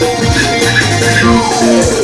Coba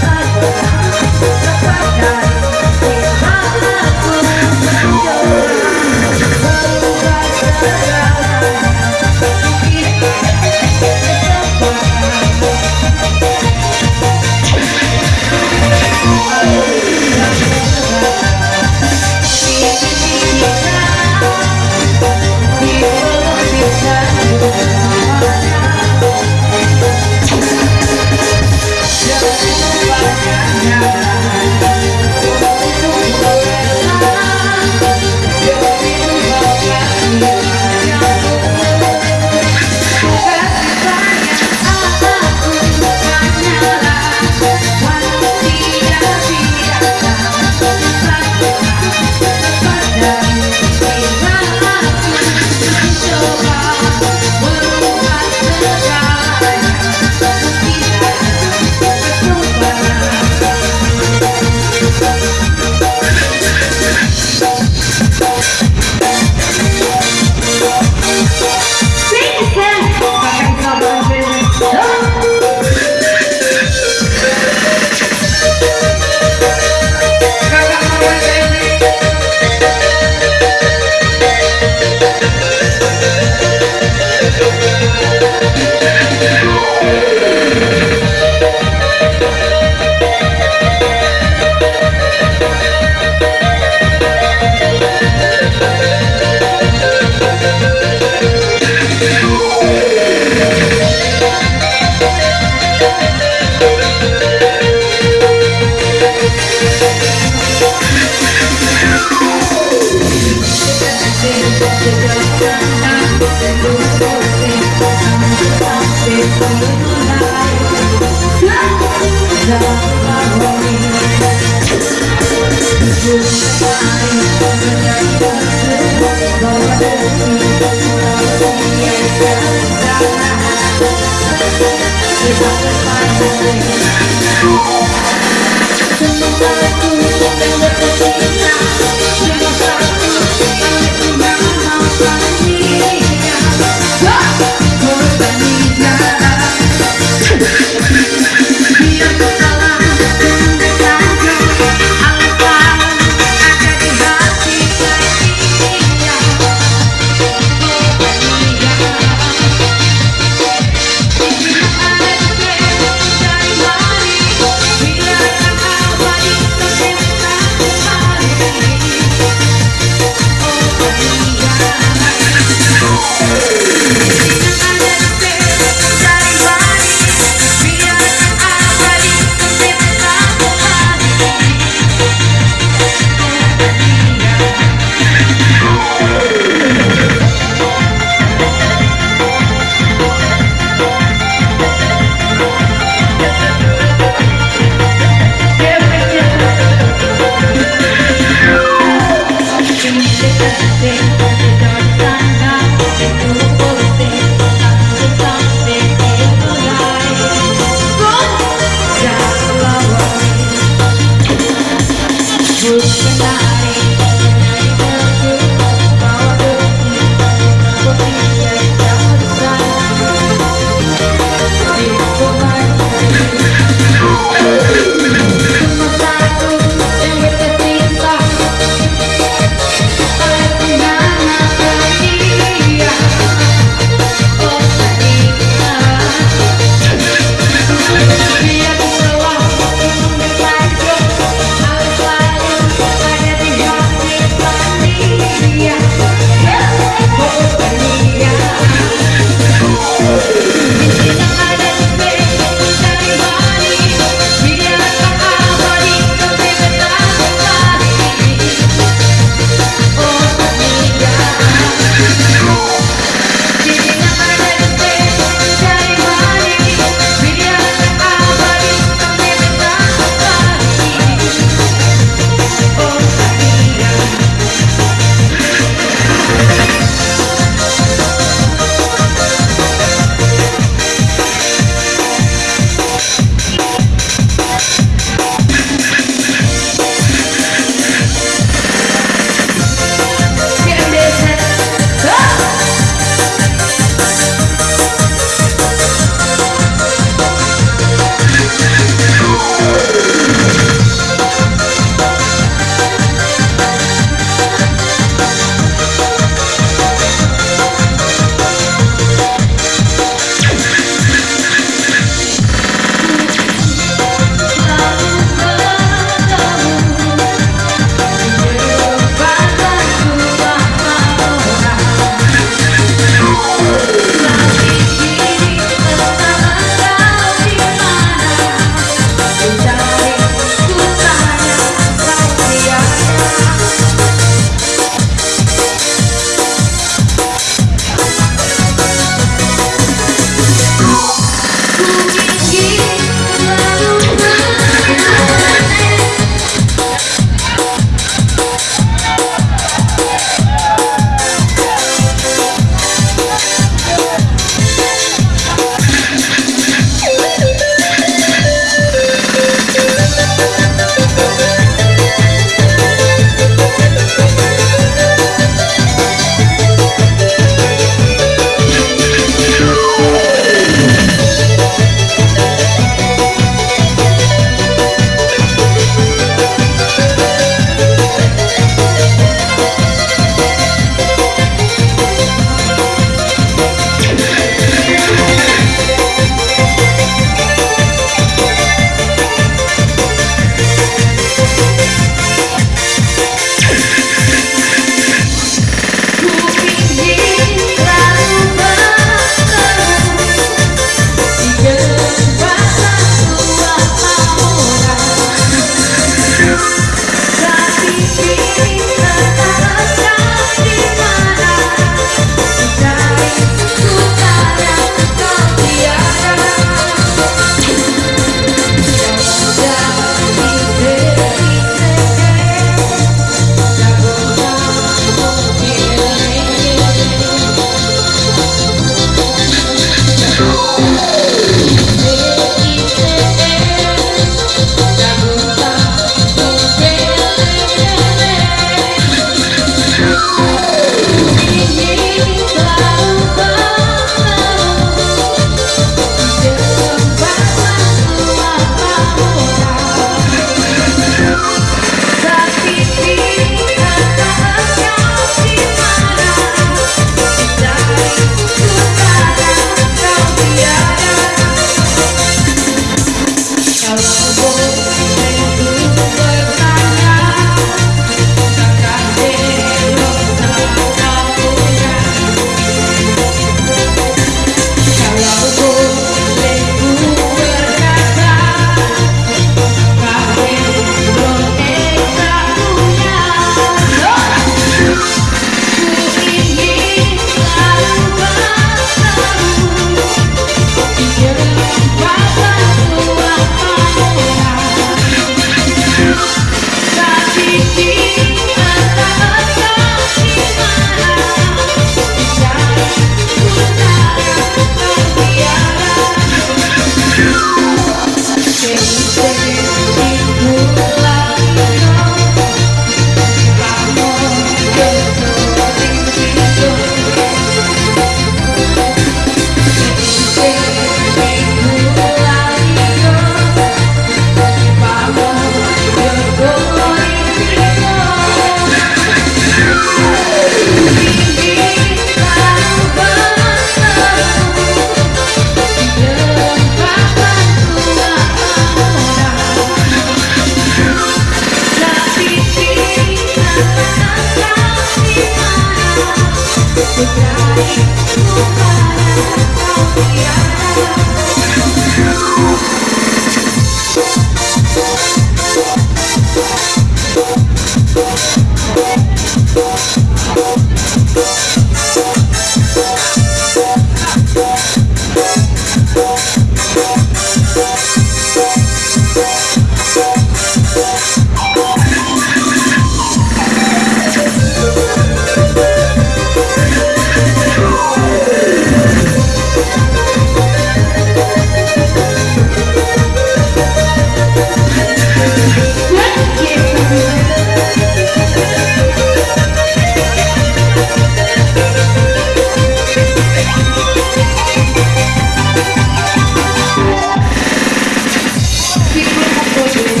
What you.